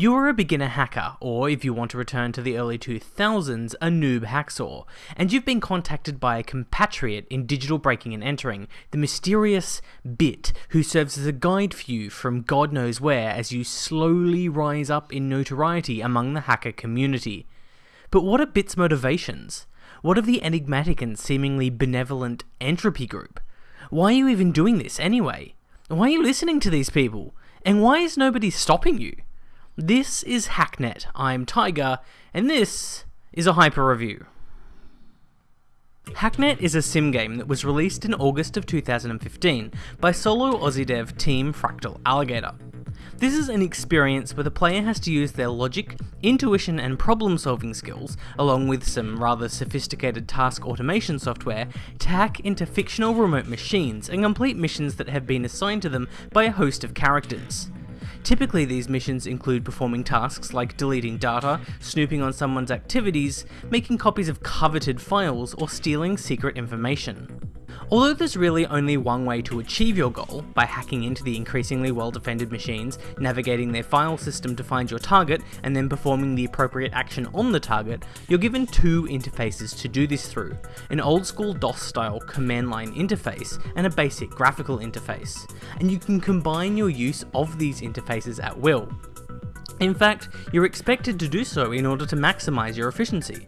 You are a beginner hacker, or if you want to return to the early 2000s, a noob haxor, and you've been contacted by a compatriot in digital breaking and entering, the mysterious Bit, who serves as a guide for you from God knows where as you slowly rise up in notoriety among the hacker community. But what are Bit's motivations? What of the enigmatic and seemingly benevolent Entropy Group? Why are you even doing this anyway? Why are you listening to these people? And why is nobody stopping you? This is Hacknet. I'm Tiger, and this is a hyper review. Hacknet is a sim game that was released in August of 2015 by solo Aussie dev Team Fractal Alligator. This is an experience where the player has to use their logic, intuition, and problem solving skills, along with some rather sophisticated task automation software, to hack into fictional remote machines and complete missions that have been assigned to them by a host of characters. Typically these missions include performing tasks like deleting data, snooping on someone's activities, making copies of coveted files, or stealing secret information. Although there's really only one way to achieve your goal, by hacking into the increasingly well-defended machines, navigating their file system to find your target, and then performing the appropriate action on the target, you're given two interfaces to do this through, an old school DOS style command line interface and a basic graphical interface, and you can combine your use of these interfaces at will. In fact, you're expected to do so in order to maximise your efficiency.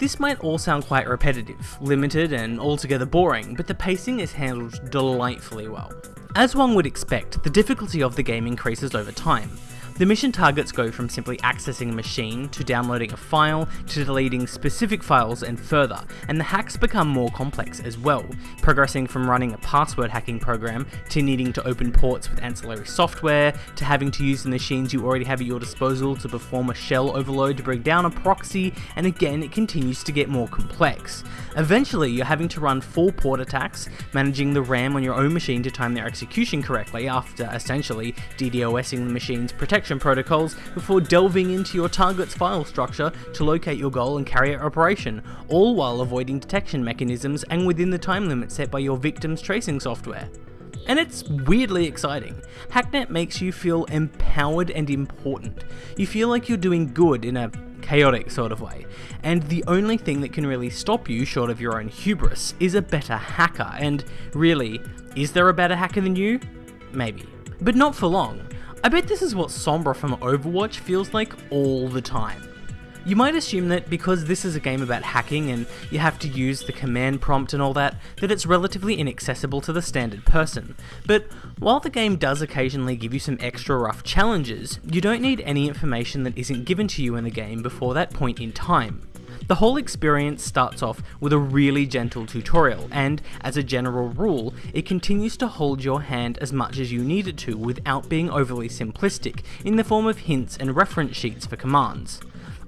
This might all sound quite repetitive, limited, and altogether boring, but the pacing is handled delightfully well. As one would expect, the difficulty of the game increases over time, the mission targets go from simply accessing a machine, to downloading a file, to deleting specific files and further, and the hacks become more complex as well, progressing from running a password hacking program, to needing to open ports with ancillary software, to having to use the machines you already have at your disposal to perform a shell overload to bring down a proxy, and again it continues to get more complex. Eventually you're having to run full port attacks, managing the RAM on your own machine to time their execution correctly after essentially DDoSing the machine's protection protocols before delving into your target's file structure to locate your goal and carry out operation, all while avoiding detection mechanisms and within the time limit set by your victim's tracing software. And it's weirdly exciting. Hacknet makes you feel empowered and important. You feel like you're doing good in a chaotic sort of way. And the only thing that can really stop you, short of your own hubris, is a better hacker. And really, is there a better hacker than you? Maybe. But not for long. I bet this is what Sombra from Overwatch feels like all the time. You might assume that because this is a game about hacking and you have to use the command prompt and all that, that it's relatively inaccessible to the standard person. But while the game does occasionally give you some extra rough challenges, you don't need any information that isn't given to you in the game before that point in time. The whole experience starts off with a really gentle tutorial, and as a general rule, it continues to hold your hand as much as you need it to without being overly simplistic, in the form of hints and reference sheets for commands.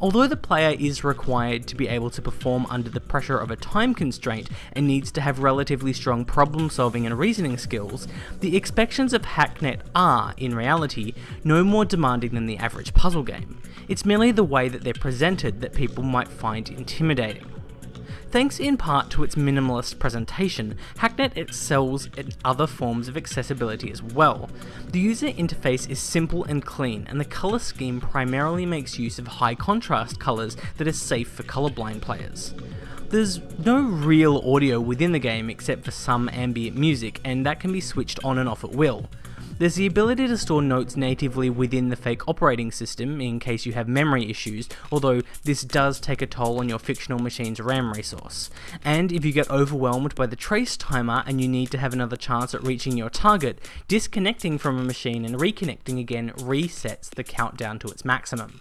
Although the player is required to be able to perform under the pressure of a time constraint and needs to have relatively strong problem solving and reasoning skills, the expectations of Hacknet are, in reality, no more demanding than the average puzzle game. It's merely the way that they're presented that people might find intimidating. Thanks in part to its minimalist presentation, Hacknet excels in other forms of accessibility as well. The user interface is simple and clean, and the colour scheme primarily makes use of high contrast colours that are safe for colourblind players. There's no real audio within the game except for some ambient music, and that can be switched on and off at will. There's the ability to store notes natively within the fake operating system in case you have memory issues, although this does take a toll on your fictional machine's RAM resource. And if you get overwhelmed by the trace timer and you need to have another chance at reaching your target, disconnecting from a machine and reconnecting again resets the countdown to its maximum.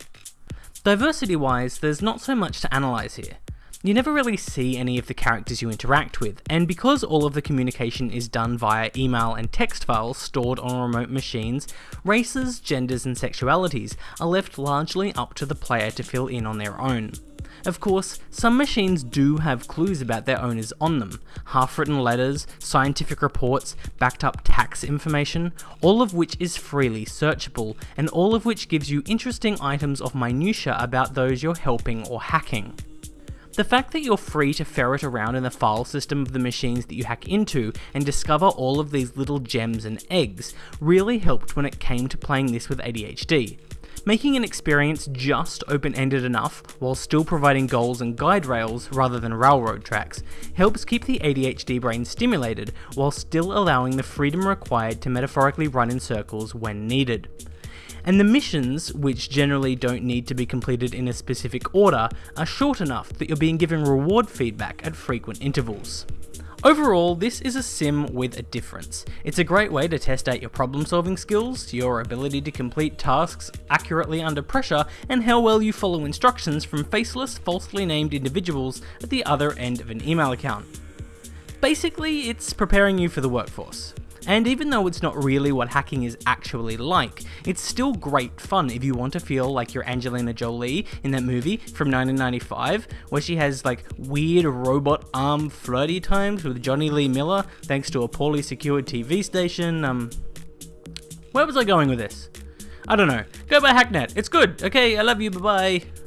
Diversity wise, there's not so much to analyse here. You never really see any of the characters you interact with, and because all of the communication is done via email and text files stored on remote machines, races, genders and sexualities are left largely up to the player to fill in on their own. Of course, some machines do have clues about their owners on them, half-written letters, scientific reports, backed up tax information, all of which is freely searchable, and all of which gives you interesting items of minutia about those you're helping or hacking. The fact that you're free to ferret around in the file system of the machines that you hack into and discover all of these little gems and eggs really helped when it came to playing this with ADHD. Making an experience just open-ended enough while still providing goals and guide rails rather than railroad tracks helps keep the ADHD brain stimulated while still allowing the freedom required to metaphorically run in circles when needed. And the missions, which generally don't need to be completed in a specific order, are short enough that you're being given reward feedback at frequent intervals. Overall, this is a sim with a difference. It's a great way to test out your problem solving skills, your ability to complete tasks accurately under pressure, and how well you follow instructions from faceless, falsely named individuals at the other end of an email account. Basically, it's preparing you for the workforce. And even though it's not really what hacking is actually like, it's still great fun if you want to feel like you're Angelina Jolie in that movie from 1995, where she has like weird robot arm flirty times with Jonny Lee Miller thanks to a poorly secured TV station. Um, where was I going with this? I don't know. Go buy Hacknet. It's good. Okay, I love you. Bye bye.